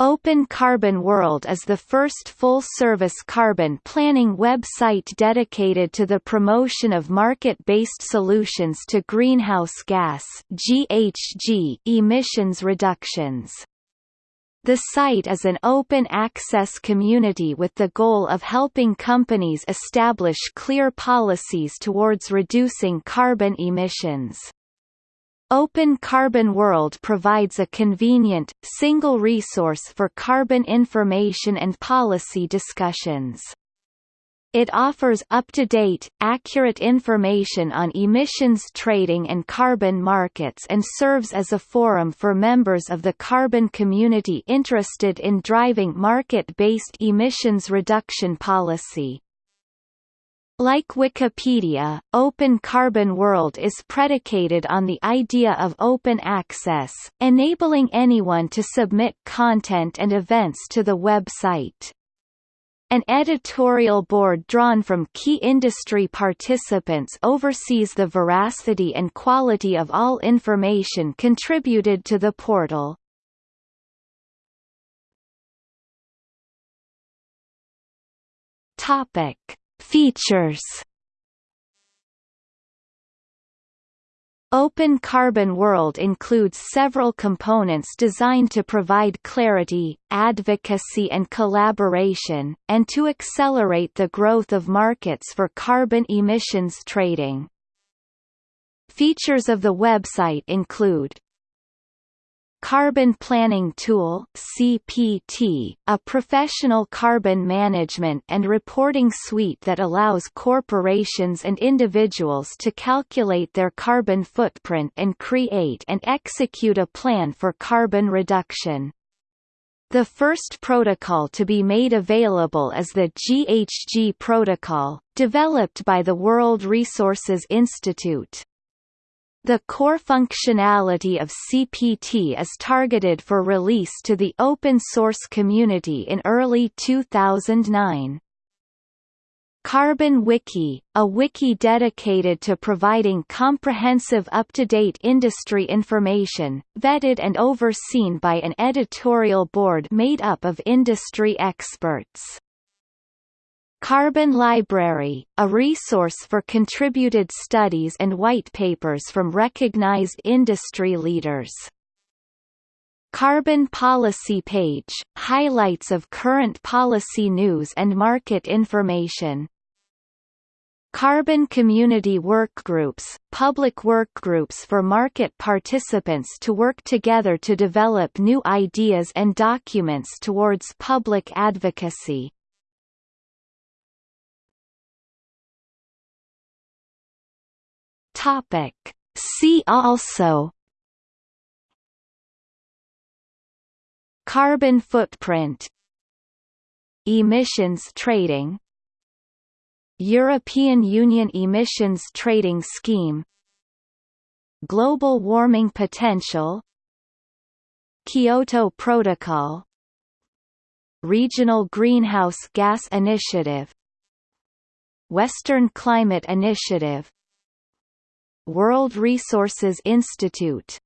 Open Carbon World is the first full-service carbon planning website dedicated to the promotion of market-based solutions to greenhouse gas (GHG) emissions reductions. The site is an open-access community with the goal of helping companies establish clear policies towards reducing carbon emissions. Open Carbon World provides a convenient, single resource for carbon information and policy discussions. It offers up-to-date, accurate information on emissions trading and carbon markets and serves as a forum for members of the carbon community interested in driving market-based emissions reduction policy. Like Wikipedia, Open Carbon World is predicated on the idea of open access, enabling anyone to submit content and events to the website. An editorial board drawn from key industry participants oversees the veracity and quality of all information contributed to the portal. Topic Features Open Carbon World includes several components designed to provide clarity, advocacy and collaboration, and to accelerate the growth of markets for carbon emissions trading. Features of the website include Carbon Planning Tool CPT, a professional carbon management and reporting suite that allows corporations and individuals to calculate their carbon footprint and create and execute a plan for carbon reduction. The first protocol to be made available is the GHG protocol, developed by the World Resources Institute. The core functionality of CPT is targeted for release to the open source community in early 2009. Carbon Wiki, a wiki dedicated to providing comprehensive up-to-date industry information, vetted and overseen by an editorial board made up of industry experts. Carbon Library, a resource for contributed studies and white papers from recognized industry leaders. Carbon Policy Page, highlights of current policy news and market information. Carbon Community Workgroups, public workgroups for market participants to work together to develop new ideas and documents towards public advocacy. Topic. See also Carbon footprint Emissions trading European Union Emissions Trading Scheme Global warming potential Kyoto Protocol Regional Greenhouse Gas Initiative Western Climate Initiative World Resources Institute